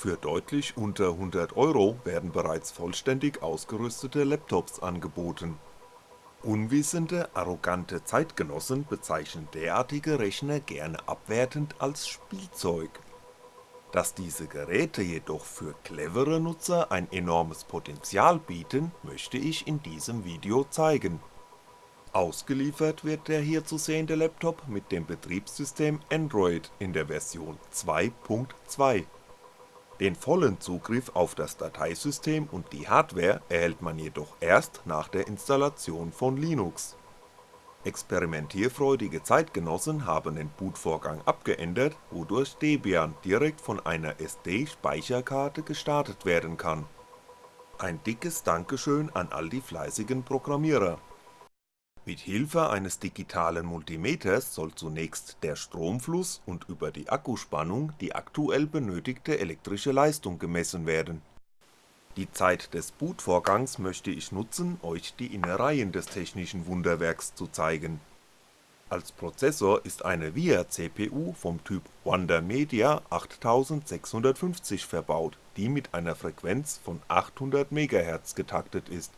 Für deutlich unter 100 Euro werden bereits vollständig ausgerüstete Laptops angeboten. Unwissende, arrogante Zeitgenossen bezeichnen derartige Rechner gerne abwertend als Spielzeug. Dass diese Geräte jedoch für clevere Nutzer ein enormes Potenzial bieten, möchte ich in diesem Video zeigen. Ausgeliefert wird der hier zu sehende Laptop mit dem Betriebssystem Android in der Version 2.2 den vollen Zugriff auf das Dateisystem und die Hardware erhält man jedoch erst nach der Installation von Linux. Experimentierfreudige Zeitgenossen haben den Bootvorgang abgeändert, wodurch Debian direkt von einer SD-Speicherkarte gestartet werden kann. Ein dickes Dankeschön an all die fleißigen Programmierer mit Hilfe eines digitalen Multimeters soll zunächst der Stromfluss und über die Akkuspannung die aktuell benötigte elektrische Leistung gemessen werden. Die Zeit des Bootvorgangs möchte ich nutzen, euch die Innereien des technischen Wunderwerks zu zeigen. Als Prozessor ist eine VIA-CPU vom Typ Wonder Media 8650 verbaut, die mit einer Frequenz von 800MHz getaktet ist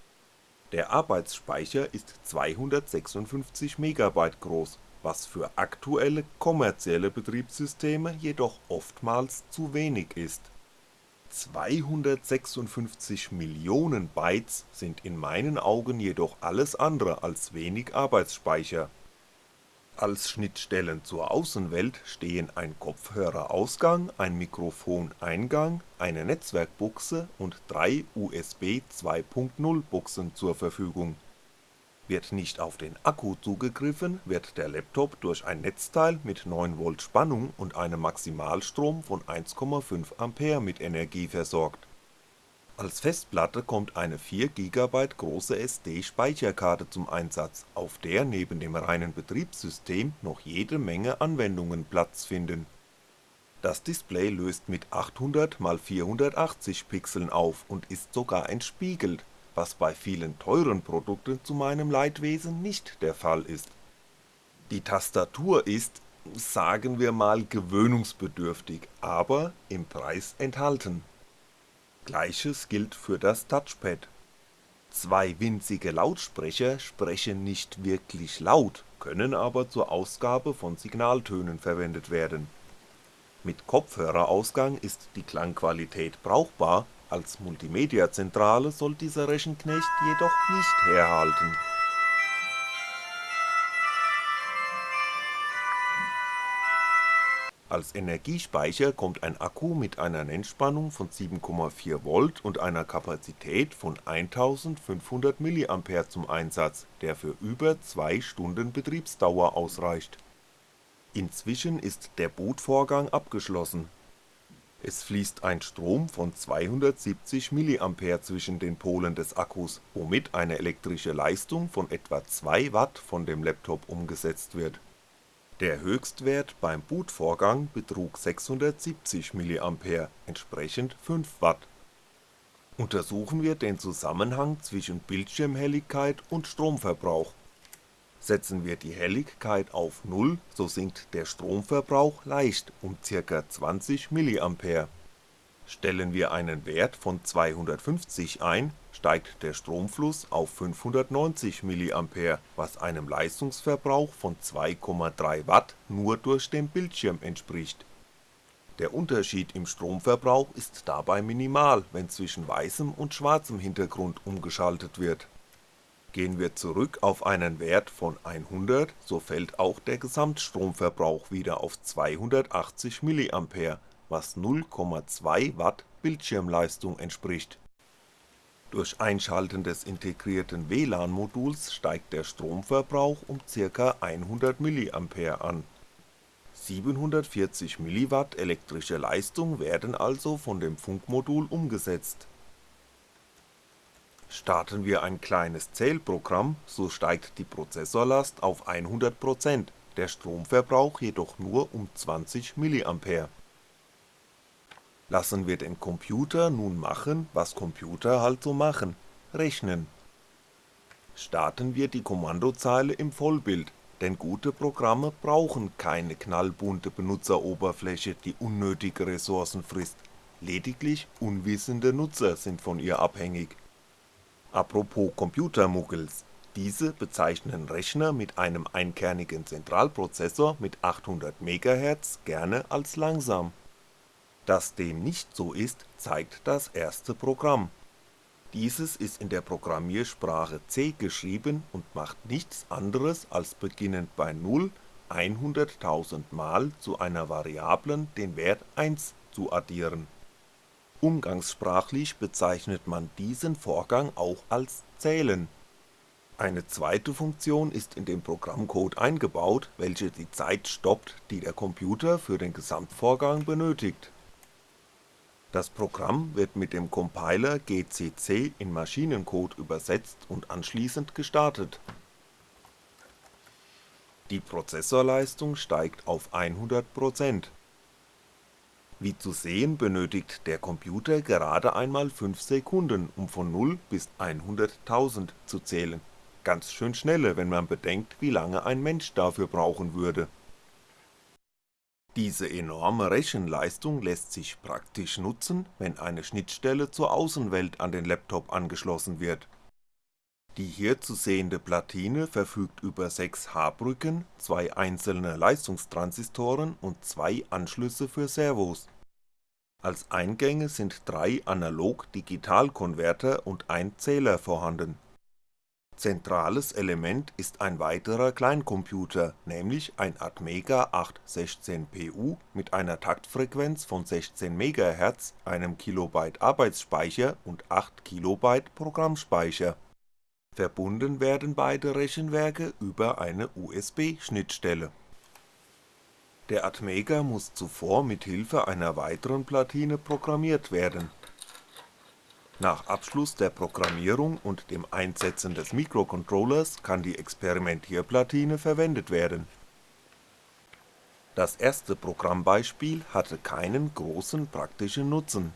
der Arbeitsspeicher ist 256MB groß, was für aktuelle kommerzielle Betriebssysteme jedoch oftmals zu wenig ist. 256 Millionen Bytes sind in meinen Augen jedoch alles andere als wenig Arbeitsspeicher als Schnittstellen zur Außenwelt stehen ein Kopfhörerausgang, ein Mikrofoneingang, eine Netzwerkbuchse und drei USB 2.0 Buchsen zur Verfügung. Wird nicht auf den Akku zugegriffen, wird der Laptop durch ein Netzteil mit 9V Spannung und einem Maximalstrom von 1,5A mit Energie versorgt als Festplatte kommt eine 4GB große SD-Speicherkarte zum Einsatz, auf der neben dem reinen Betriebssystem noch jede Menge Anwendungen Platz finden. Das Display löst mit 800x480 Pixeln auf und ist sogar entspiegelt, was bei vielen teuren Produkten zu meinem Leidwesen nicht der Fall ist. Die Tastatur ist, sagen wir mal gewöhnungsbedürftig, aber im Preis enthalten Gleiches gilt für das Touchpad. Zwei winzige Lautsprecher sprechen nicht wirklich laut, können aber zur Ausgabe von Signaltönen verwendet werden. Mit Kopfhörerausgang ist die Klangqualität brauchbar, als Multimedia-Zentrale soll dieser Rechenknecht jedoch nicht herhalten Als Energiespeicher kommt ein Akku mit einer Nennspannung von 7,4V und einer Kapazität von 1500mA zum Einsatz, der für über 2 Stunden Betriebsdauer ausreicht. Inzwischen ist der Bootvorgang abgeschlossen. Es fließt ein Strom von 270mA zwischen den Polen des Akkus, womit eine elektrische Leistung von etwa 2W von dem Laptop umgesetzt wird der Höchstwert beim Bootvorgang betrug 670mA, entsprechend 5W. Untersuchen wir den Zusammenhang zwischen Bildschirmhelligkeit und Stromverbrauch. Setzen wir die Helligkeit auf 0, so sinkt der Stromverbrauch leicht um ca. 20mA Stellen wir einen Wert von 250 ein, steigt der Stromfluss auf 590mA, was einem Leistungsverbrauch von 2,3W nur durch den Bildschirm entspricht. Der Unterschied im Stromverbrauch ist dabei minimal, wenn zwischen weißem und schwarzem Hintergrund umgeschaltet wird. Gehen wir zurück auf einen Wert von 100, so fällt auch der Gesamtstromverbrauch wieder auf 280mA was 0,2W Bildschirmleistung entspricht. Durch Einschalten des integrierten WLAN-Moduls steigt der Stromverbrauch um ca. 100mA an. 740mW elektrische Leistung werden also von dem Funkmodul umgesetzt. Starten wir ein kleines Zählprogramm, so steigt die Prozessorlast auf 100%, der Stromverbrauch jedoch nur um 20mA Lassen wir den Computer nun machen, was Computer halt so machen, rechnen. Starten wir die Kommandozeile im Vollbild, denn gute Programme brauchen keine knallbunte Benutzeroberfläche, die unnötige Ressourcen frisst. lediglich unwissende Nutzer sind von ihr abhängig. Apropos Computermuggels, diese bezeichnen Rechner mit einem einkernigen Zentralprozessor mit 800 MHz gerne als langsam. Dass dem nicht so ist, zeigt das erste Programm. Dieses ist in der Programmiersprache C geschrieben und macht nichts anderes als beginnend bei 0 100.000 Mal zu einer Variablen den Wert 1 zu addieren. Umgangssprachlich bezeichnet man diesen Vorgang auch als Zählen. Eine zweite Funktion ist in dem Programmcode eingebaut, welche die Zeit stoppt, die der Computer für den Gesamtvorgang benötigt. Das Programm wird mit dem Compiler GCC in Maschinencode übersetzt und anschließend gestartet die Prozessorleistung steigt auf 100%. Wie zu sehen benötigt der Computer gerade einmal 5 Sekunden, um von 0 bis 100.000 zu zählen, ganz schön schnelle, wenn man bedenkt, wie lange ein Mensch dafür brauchen würde. Diese enorme Rechenleistung lässt sich praktisch nutzen, wenn eine Schnittstelle zur Außenwelt an den Laptop angeschlossen wird die hier zu sehende Platine verfügt über 6 H-Brücken, zwei einzelne Leistungstransistoren und zwei Anschlüsse für Servos. Als Eingänge sind drei Analog-Digital-Konverter und ein Zähler vorhanden. Zentrales Element ist ein weiterer Kleincomputer, nämlich ein Atmega 816PU mit einer Taktfrequenz von 16 MHz, einem KB Arbeitsspeicher und 8 KB Programmspeicher Verbunden werden beide Rechenwerke über eine USB-Schnittstelle. Der Atmega muss zuvor mit Hilfe einer weiteren Platine programmiert werden. Nach Abschluss der Programmierung und dem Einsetzen des Mikrocontrollers kann die Experimentierplatine verwendet werden. Das erste Programmbeispiel hatte keinen großen praktischen Nutzen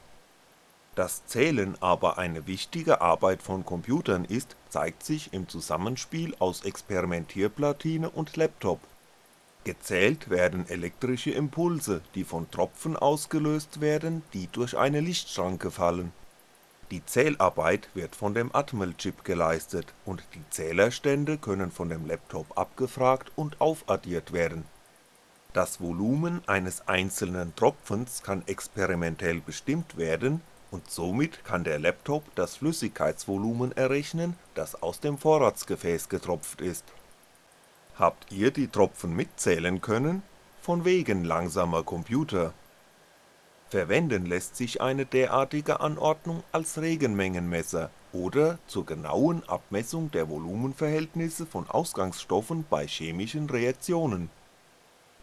dass Zählen aber eine wichtige Arbeit von Computern ist, zeigt sich im Zusammenspiel aus Experimentierplatine und Laptop. Gezählt werden elektrische Impulse, die von Tropfen ausgelöst werden, die durch eine Lichtschranke fallen. Die Zählarbeit wird von dem Atmel-Chip geleistet und die Zählerstände können von dem Laptop abgefragt und aufaddiert werden. Das Volumen eines einzelnen Tropfens kann experimentell bestimmt werden und somit kann der Laptop das Flüssigkeitsvolumen errechnen, das aus dem Vorratsgefäß getropft ist. Habt ihr die Tropfen mitzählen können? Von wegen langsamer Computer. Verwenden lässt sich eine derartige Anordnung als Regenmengenmesser oder zur genauen Abmessung der Volumenverhältnisse von Ausgangsstoffen bei chemischen Reaktionen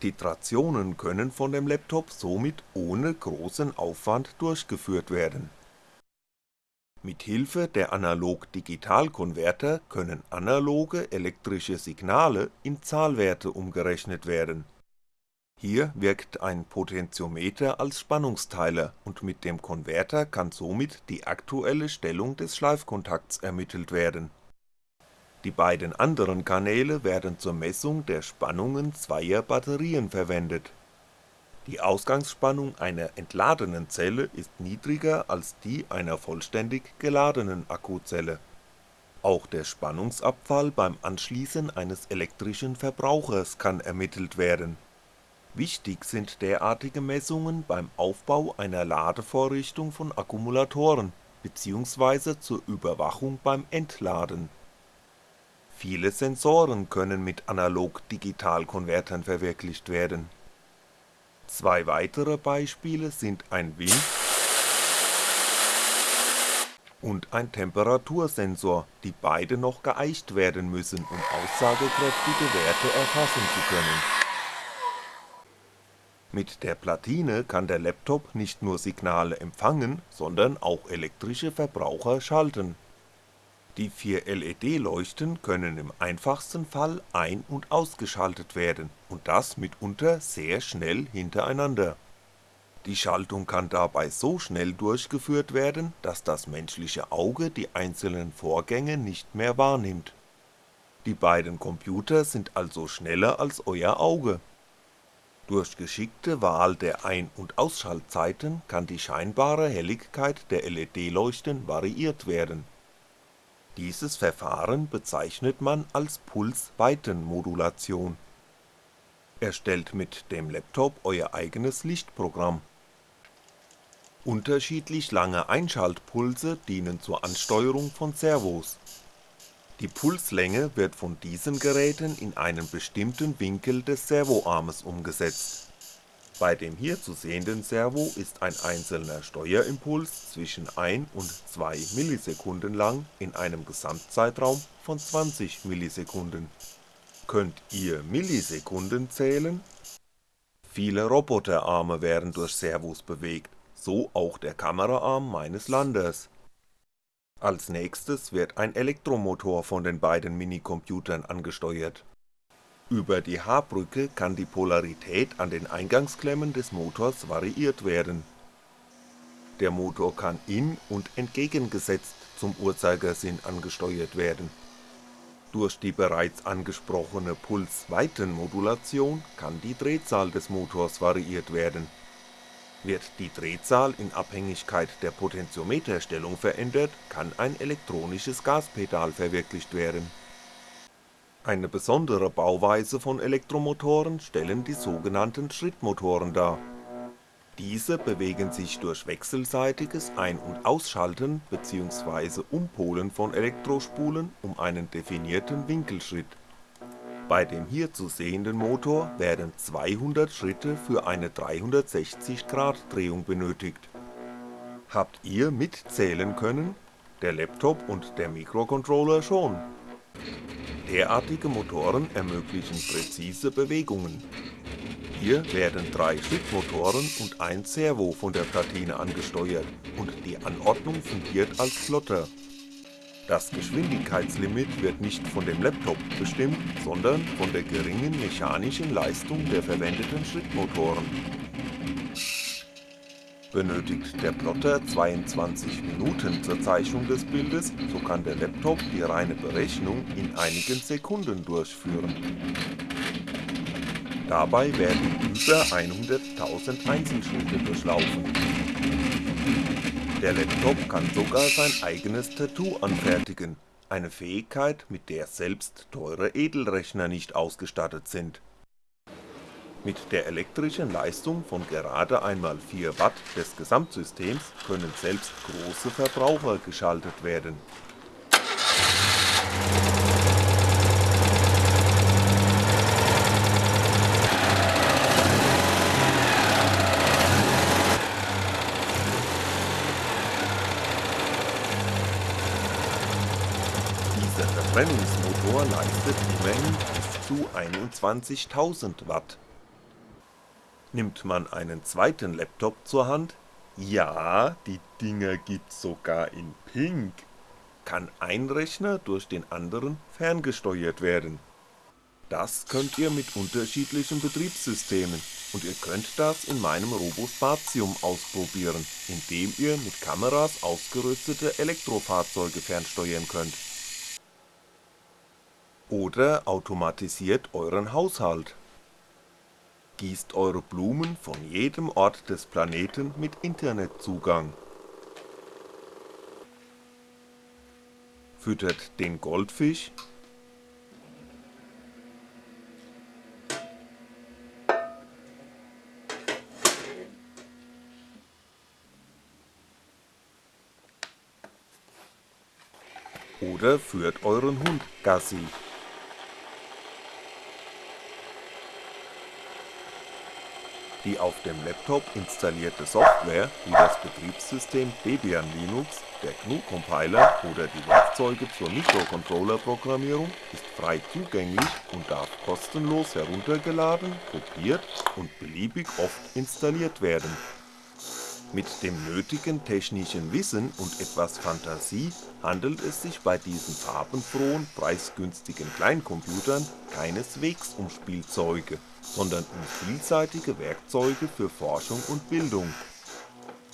Titrationen können von dem Laptop somit ohne großen Aufwand durchgeführt werden. Mit Hilfe der Analog-Digital-Konverter können analoge elektrische Signale in Zahlwerte umgerechnet werden. Hier wirkt ein Potentiometer als Spannungsteiler und mit dem Konverter kann somit die aktuelle Stellung des Schleifkontakts ermittelt werden die beiden anderen Kanäle werden zur Messung der Spannungen zweier Batterien verwendet. Die Ausgangsspannung einer entladenen Zelle ist niedriger als die einer vollständig geladenen Akkuzelle. Auch der Spannungsabfall beim Anschließen eines elektrischen Verbrauchers kann ermittelt werden. Wichtig sind derartige Messungen beim Aufbau einer Ladevorrichtung von Akkumulatoren bzw. zur Überwachung beim Entladen Viele Sensoren können mit Analog-Digital-Konvertern verwirklicht werden. Zwei weitere Beispiele sind ein Wind und ein Temperatursensor, die beide noch geeicht werden müssen, um aussagekräftige Werte erfassen zu können. Mit der Platine kann der Laptop nicht nur Signale empfangen, sondern auch elektrische Verbraucher schalten die vier LED-Leuchten können im einfachsten Fall ein und ausgeschaltet werden und das mitunter sehr schnell hintereinander. Die Schaltung kann dabei so schnell durchgeführt werden, dass das menschliche Auge die einzelnen Vorgänge nicht mehr wahrnimmt. Die beiden Computer sind also schneller als euer Auge. Durch geschickte Wahl der Ein und Ausschaltzeiten kann die scheinbare Helligkeit der LED-Leuchten variiert werden. Dieses Verfahren bezeichnet man als Pulsweitenmodulation. Erstellt mit dem Laptop Euer eigenes Lichtprogramm. Unterschiedlich lange Einschaltpulse dienen zur Ansteuerung von Servos. Die Pulslänge wird von diesen Geräten in einen bestimmten Winkel des Servoarmes umgesetzt. Bei dem hier zu sehenden Servo ist ein einzelner Steuerimpuls zwischen 1 und 2 Millisekunden lang in einem Gesamtzeitraum von 20 Millisekunden. Könnt ihr Millisekunden zählen? Viele Roboterarme werden durch Servos bewegt, so auch der Kameraarm meines Landers als nächstes wird ein Elektromotor von den beiden Minicomputern angesteuert. Über die H-Brücke kann die Polarität an den Eingangsklemmen des Motors variiert werden. Der Motor kann in und entgegengesetzt zum Uhrzeigersinn angesteuert werden. Durch die bereits angesprochene Pulsweitenmodulation kann die Drehzahl des Motors variiert werden wird die Drehzahl in Abhängigkeit der Potentiometerstellung verändert, kann ein elektronisches Gaspedal verwirklicht werden. Eine besondere Bauweise von Elektromotoren stellen die sogenannten Schrittmotoren dar. Diese bewegen sich durch wechselseitiges Ein und Ausschalten bzw. Umpolen von Elektrospulen um einen definierten Winkelschritt bei dem hier zu sehenden Motor werden 200 Schritte für eine 360-Grad-Drehung benötigt. Habt ihr mitzählen können? Der Laptop und der Mikrocontroller schon. Derartige Motoren ermöglichen präzise Bewegungen. Hier werden drei Schrittmotoren und ein Servo von der Platine angesteuert und die Anordnung fungiert als Plotter das Geschwindigkeitslimit wird nicht von dem Laptop bestimmt, sondern von der geringen mechanischen Leistung der verwendeten Schrittmotoren. Benötigt der Plotter 22 Minuten zur Zeichnung des Bildes, so kann der Laptop die reine Berechnung in einigen Sekunden durchführen. Dabei werden über 100.000 Einzelschritte durchlaufen der Laptop kann sogar sein eigenes Tattoo anfertigen, eine Fähigkeit, mit der selbst teure Edelrechner nicht ausgestattet sind. Mit der elektrischen Leistung von gerade einmal 4 Watt des Gesamtsystems können selbst große Verbraucher geschaltet werden Verbrennungsmotor leistet immerhin bis zu 21.000 Watt. Nimmt man einen zweiten Laptop zur Hand, ja, die Dinger gibt's sogar in pink, kann ein Rechner durch den anderen ferngesteuert werden. Das könnt ihr mit unterschiedlichen Betriebssystemen und ihr könnt das in meinem Robospatium ausprobieren, indem ihr mit Kameras ausgerüstete Elektrofahrzeuge fernsteuern könnt oder automatisiert euren Haushalt. Gießt eure Blumen von jedem Ort des Planeten mit Internetzugang. Füttert den Goldfisch oder führt euren Hund Gassi Die auf dem Laptop installierte Software wie das Betriebssystem Debian Linux, der GNU-Compiler oder die Werkzeuge zur Mikrocontroller-Programmierung ist frei zugänglich und darf kostenlos heruntergeladen, kopiert und beliebig oft installiert werden. Mit dem nötigen technischen Wissen und etwas Fantasie handelt es sich bei diesen farbenfrohen, preisgünstigen Kleincomputern keineswegs um Spielzeuge sondern um vielseitige Werkzeuge für Forschung und Bildung.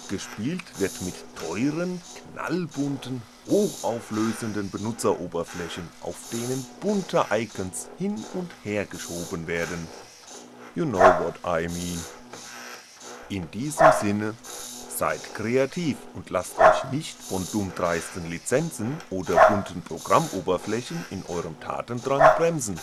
Gespielt wird mit teuren, knallbunten, hochauflösenden Benutzeroberflächen, auf denen bunte Icons hin und her geschoben werden. You know what I mean. In diesem Sinne, seid kreativ und lasst euch nicht von dummdreisten Lizenzen oder bunten Programmoberflächen in eurem Tatendrang bremsen